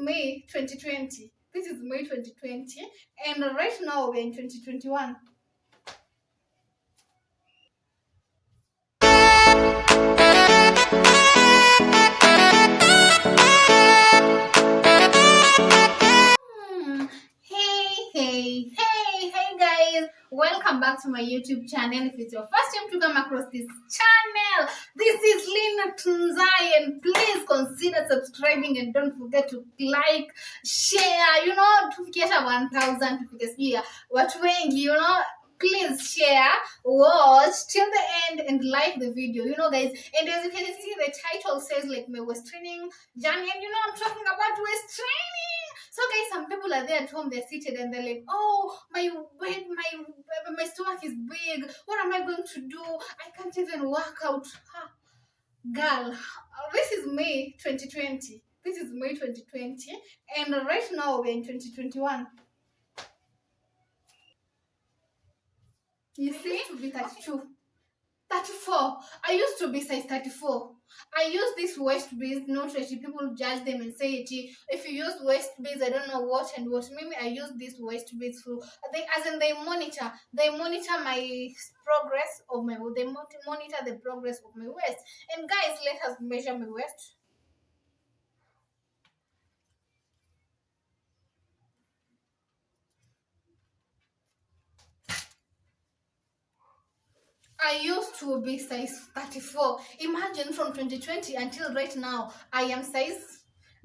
May 2020. This is May 2020, and right now we're in 2021. Welcome back to my YouTube channel. If it's your first time to come across this channel, this is Lina Tunzai, and please consider subscribing and don't forget to like, share. You know, tufikisha 1000 tufikisha watu wengi, you know. Please share, watch till the end, and like the video. You know, guys. And as you can see, the title says like my waist training journey, and you know, I'm talking about waist training. So guys, some people are there at home, they're seated and they're like, oh, my weight, my my stomach is big. What am I going to do? I can't even work out. Ha. Girl, uh, this is May 2020. This is May 2020, and right now we're in 2021. You see, to be 32. 34. I used to be size 34. I use this waist beads, not that people judge them and say, "Gee, if you use waist beads, I don't know what and what. Maybe I use these waist beads for, they, as in they monitor, they monitor my progress of my, they mon- monitor the progress of my waist. And guys, let us measure my waist. I used to be size 34. Imagine from 2020 until right now, I am size.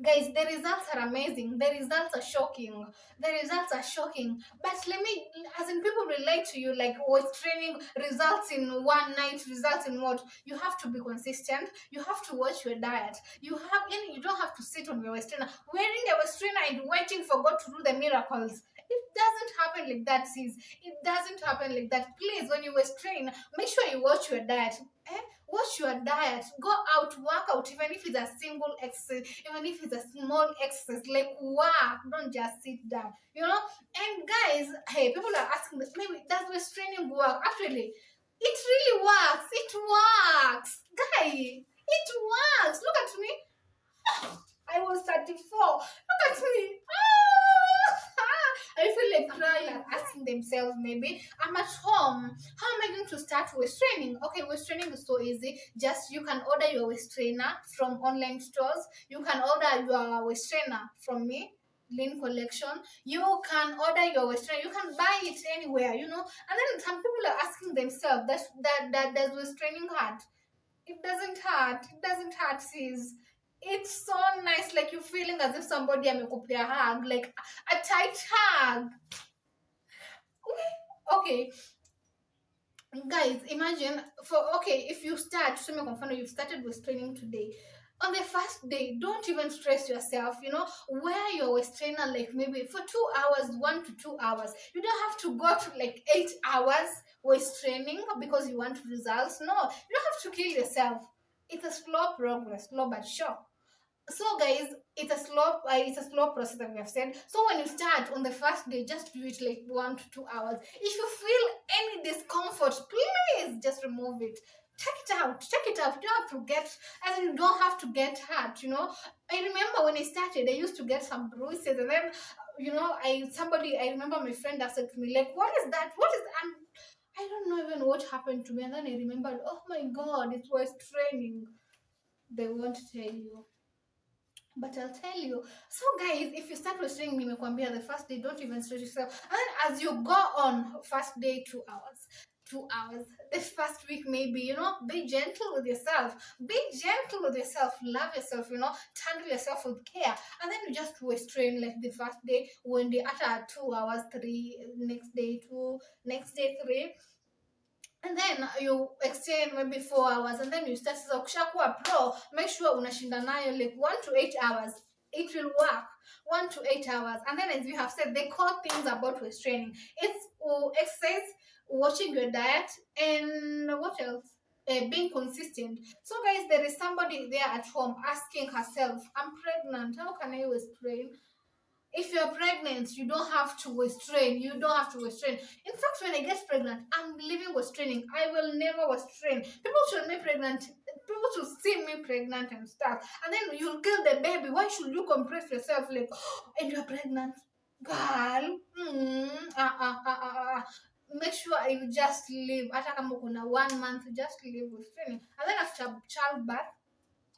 Guys, the results are amazing. The results are shocking. The results are shocking. But let me, as in people relate to you, like oh, weight training results in one night, results in what? You have to be consistent. You have to watch your diet. You have, you don't have to sit on your waist trainer, wearing a waist trainer and waiting for God to do the miracles. Happen like that, sis. It doesn't happen like that. Please, when you waist train, make sure you watch your diet. Eh? Watch your diet. Go out, work out, even if it's a single exercise, even if it's a small exercise, like work. Don't just sit down. You know? And guys, hey, people are asking this, maybe does waist training work? Actually, it really works. It works. Guy, it works. Look at me. I was 34. Look at me. Ah, I feel like crying and asking themselves maybe I'm at home. How am I going to start waist training? Okay, waist training is so easy. Just you can order your waist trainer from online stores. You can order your waist trainer from me. Lean collection. You can order your waist trainer. You can buy it anywhere, you know. And then some people are asking themselves that that that does waist training hurt? It doesn't hurt. It doesn't hurt, sis it's so nice like you're feeling as if somebody amekupea hug like a tight hug. Okay. Guys imagine for okay if you start mfano you've started with training today. On the first day don't even stress yourself you know? Wear your waist trainer like maybe for two hours one to two hours. You don't have to go to like eight hours waist training because you want results. No you don't have to kill yourself. It's a slow progress slow but sure so guys it's a slow uh, it's a slow process that we have said. So when you start on the first day just do it like one to two hours. If you feel any discomfort please just remove it. Take it out take it out. You don't have to get as you don't have to get hurt you know. I remember when i started i used to get some bruises and then you know i somebody i remember my friend asked me like what is that? What is i'm I don't know even what happened to me, and then I remembered, oh my god, it was training. They won't tell you. But I'll tell you. So guys, if you start restraining nimekwambia the first day, don't even stress yourself. And as you go on, first day, two hours. Two hours. The first week, maybe, you know, be gentle with yourself. Be gentle with yourself. Love yourself, you know, handle yourself with care. And then you just restrain like the first day, when day after two hours, three, next day, two, next day, three and then you extend maybe four hours and then you start sasa ukishakuwa pro make sure unashinda nayo like one to eight hours. It will work. One to eight hours. And then as you have said they call things about waist training. It's uh, exercise watching your diet and what else? Uh, being consistent. So guys there is somebody there at home asking herself i'm pregnant. How can i waist train if you're pregnant, you don't have to restrain. You don't have to restrain. In fact, when I get pregnant, I'm living waist training. I will never restrain. People should be pregnant. people to see me pregnant and stuff. And then you'll kill the baby. Why should you compress yourself like, and you're pregnant? Girl. Mm, ah, ah, ah, ah, ah. Make sure you just live. Hata kama kuna one month, just live with training. And then after childbirth,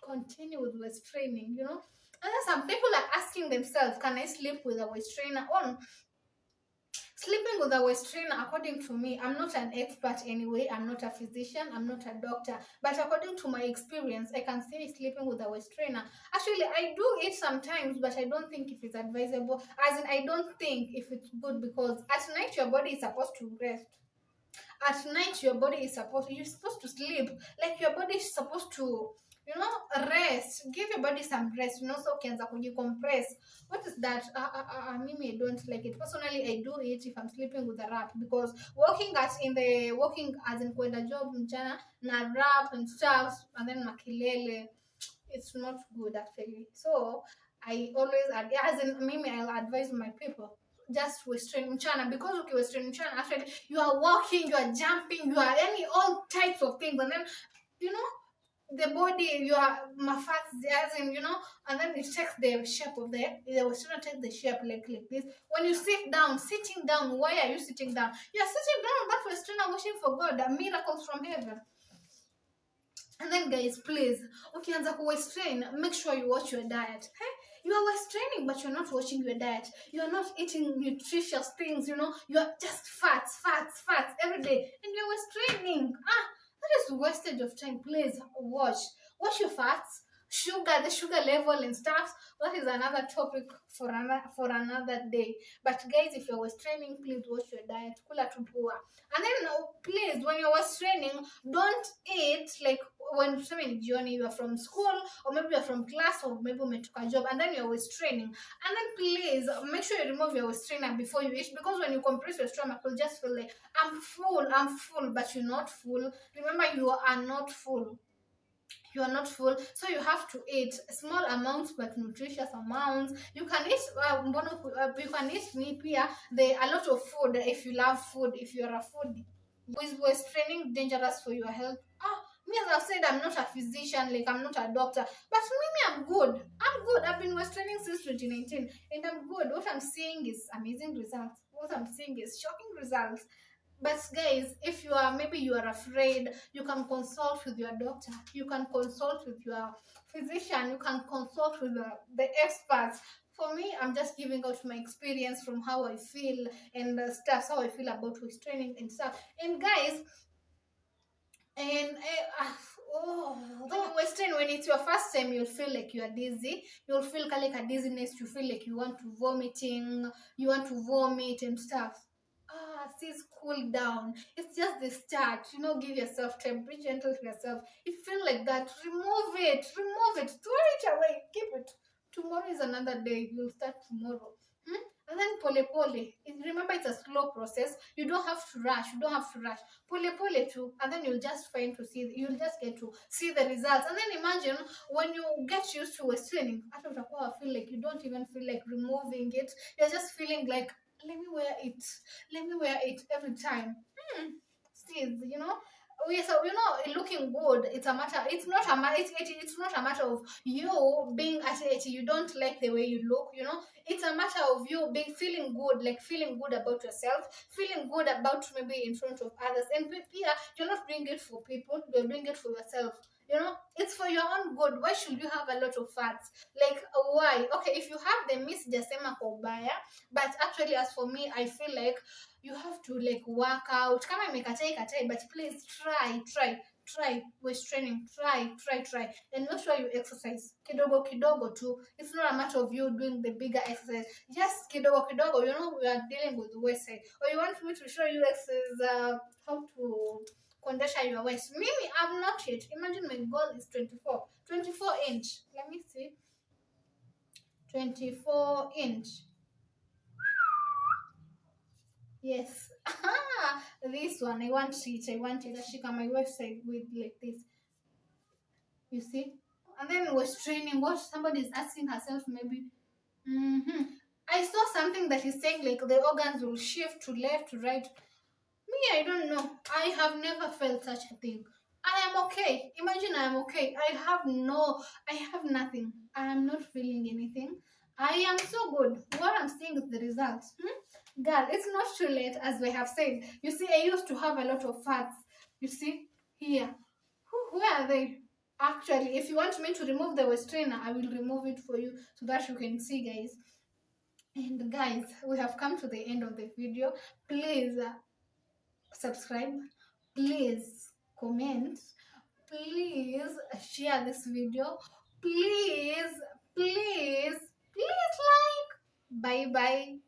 continue with training, you know. And then some people are asking themselves, can I sleep with a waist trainer on? Sleeping with a waist trainer, according to me, I'm not an expert anyway. I'm not a physician. I'm not a doctor. But according to my experience, I can say sleeping with a waist trainer. Actually, I do it sometimes, but I don't think if it's advisable. As in, I don't think if it's good because at night your body is supposed to rest. At night your body is supposed you're supposed to sleep. Like your body is supposed to you know rest. Give your body some rest. You know so ukianza kujicompress. What is that? Uh, uh, uh, mimi i don't like it. Personally i do it if i'm sleeping with a rap because working at in the walking as in kwenda job mchana na rap and stuff and then makilele it's not good actually. So i always as in mimi i'll advise my people just western mchana because okay western mchana actually you are walking you are jumping you are any all types of things and then you know the body you are mafats as in you know and then it takes the shape of the the Western takes the shape like like this. When you sit down sitting down why are you sitting down? You are sitting down that Western wishing for God a miracles from heaven. And then guys please ukianza kuwestrain make sure you watch your diet. Hey? you are westraining but you're not watching your diet. You are not eating nutritious things you know. You are just fats fats fats every day and you're westraining ah that is wastage of time please watch. Watch your fats sugar the sugar level and stuff that is another topic for another for another day. But guys if you're training please watch your diet. Kula tupua and then now please when you're training don't eat like when tuseme ni jioni you are from school or maybe you're from class or maybe umetoka job and then you're training and then please make sure you remove your trainer before you eat because when you compress your stomach you'll just feel like i'm full i'm full but you're not full. Remember you are not full you are not full so you have to eat small amounts but nutritious amounts. You can eat uh, uh, you can eat ni pia. The a lot of food if you love food if you're a foodie is waist training dangerous for your health. Ah me as i've said i'm not a physician like i'm not a doctor. But me i'm good. I'm good. I've been waist training since 2019 and i'm good. What i'm seeing is amazing results. What i'm seeing is shocking results but guys if you are maybe you are afraid you can consult with your doctor you can consult with your physician you can consult with the, the experts. For me i'm just giving out my experience from how i feel and stuff how i feel about waist training and stuff. And guys and uh, oh, waist train when it's your first time you'll feel like you are dizzy. You'll feel like a dizziness. You feel like you want to vomiting you want to vomit and stuff ah sis cool down. It's just the start you know give yourself time be gentle to yourself if you feel like that remove it remove it throw it away keep it. Tomorrow is another day you'll start tomorrow. Hmm? and then pole pole It- remember it's a slow process you don't have to rush you don't have to rush. Pole pole too and then you'll just find to see you'll just get to see the results. And then imagine when you get used to waist training hata utakuwa feel like you don't even feel like removing it. You're just feeling like let me wear it. Let me wear it every time. Hmm. Sis, you know? We so you know looking good. It's a matter it's not a matter it's, it, it's not a matter of you being at it. You don't like the way you look you know? It's a matter of you being feeling good like feeling good about yourself feeling good about maybe in front of others. And pe- you're not doing it for people you're doing it for yourself you know it's for your own good. Why should you have a lot of fats? Like uh, why? Okay if you have the miss jasema kwa ubaya but actually as for me i feel like you have to like work out. Kama imekatai katai but please try try try waist training. Try try try. And make sure you exercise kidogo kidogo too it's not a matter of you doing the bigger exercise. Just kidogo kidogo. You know we are dealing with waist or you want me to show you exercise uh, how to kondesha your waist mimi i'm not yet imagine my goal is 24 24 inch let me see 24 inch Yes. Ah, this one. I want it. I want it. On my website with like this. You see? And then was training. What somebody is asking herself maybe. hmm I saw something that is saying like the organs will shift to left to right. Me, I don't know. I have never felt such a thing. I am okay. Imagine I am okay. I have no, I have nothing. I am not feeling anything. I am so good. What I'm seeing is the results. Hmm? Girl, it's not too late, as we have said. You see, I used to have a lot of fats. You see, here. Who- Where are they? Actually, if you want me to remove the waist trainer, I will remove it for you so that you can see, guys. And guys, we have come to the end of the video. Please uh, subscribe. Please comment. Please share this video. Please, please, please like. Bye bye.